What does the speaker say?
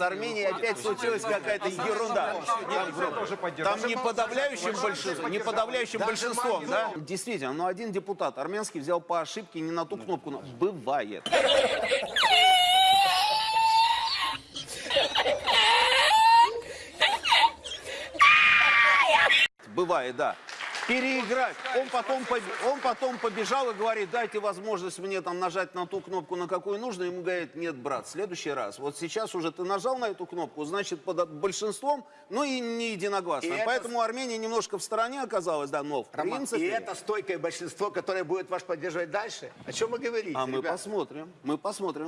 опять случилась какая-то ерунда. Там не подавляющим большинством, не подавляющим большинством, да? Действительно, но один депутат армянский взял по ошибке не на ту кнопку. но Бывает. Бывает, да. Переиграть. Он потом, он потом побежал и говорит, дайте возможность мне там нажать на ту кнопку, на какую нужно. Ему говорит, нет, брат, в следующий раз. Вот сейчас уже ты нажал на эту кнопку, значит, под большинством, ну и не единогласно. И это- Поэтому Армения немножко в стороне оказалась, да, но в Роман, принципе... и это стойкое большинство, которое будет вас поддерживать дальше? О чем вы говорите, А мы ребят? посмотрим, мы посмотрим.